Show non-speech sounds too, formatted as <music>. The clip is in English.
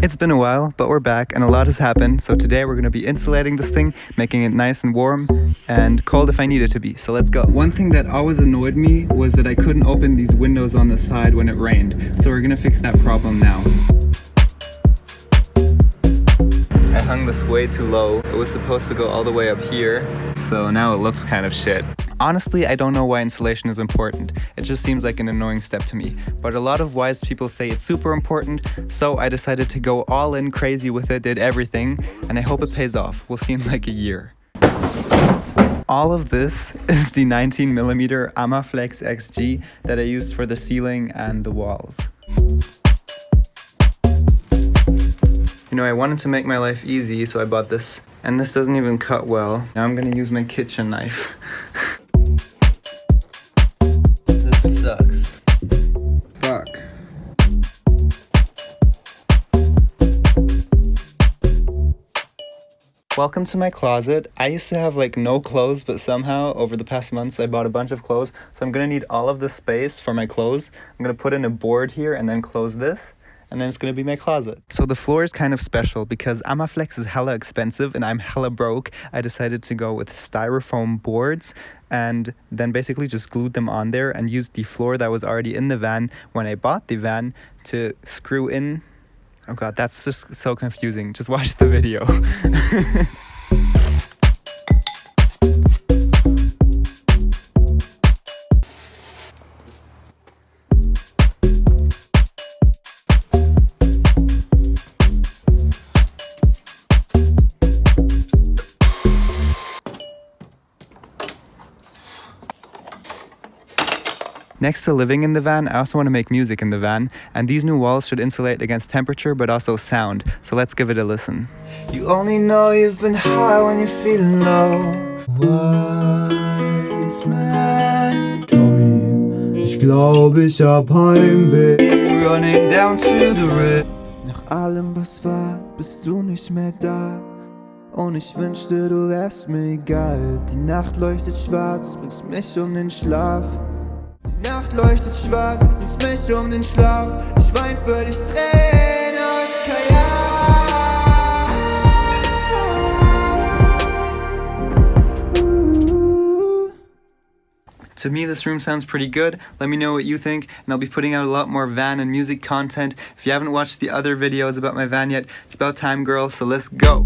It's been a while, but we're back and a lot has happened. So today we're to be insulating this thing, making it nice and warm and cold if I need it to be. So let's go. One thing that always annoyed me was that I couldn't open these windows on the side when it rained. So we're to fix that problem now. I hung this way too low. It was supposed to go all the way up here. So now it looks kind of shit. Honestly, I don't know why insulation is important. It just seems like an annoying step to me. But a lot of wise people say it's super important, so I decided to go all in crazy with it, did everything, and I hope it pays off. We'll see in like a year. All of this <laughs> is the 19mm Armaflex XG that I used for the ceiling and the walls. You know, I wanted to make my life easy, so I bought this. And this doesn't even cut well. Now I'm gonna use my kitchen knife. <laughs> Welcome to my closet. I used to have like no clothes, but somehow over the past months I bought a bunch of clothes. So I'm gonna need all of the space for my clothes. I'm gonna put in a board here and then close this and then it's gonna be my closet. So the floor is kind of special because Armaflex is hella expensive and I'm hella broke. I decided to go with styrofoam boards and then basically just glued them on there and used the floor that was already in the van when I bought the van to screw in. Oh god, that's just so confusing. Just watch the video. <laughs> Next to living in the van, I also want to make music in the van, and these new walls should insulate against temperature but also sound, so let's give it a listen. You only know you've been high when you're feeling low. Wise man. Tommy, ich glaube ich hab Heimweh. Running down to the. Nach allem was war, bist du nicht mehr da. Und ich wünschte, du wärst mir egal. Die Nacht leuchtet schwarz, bringst mich um den Schlaf. Nacht leuchtet schwarz, mich um den Schlaf Ich wein für dich Tränen aus To me, this room sounds pretty good. Let me know what you think, and I'll be putting out a lot more van and music content. If you haven't watched the other videos about my van yet, it's about time, girl, so let's go.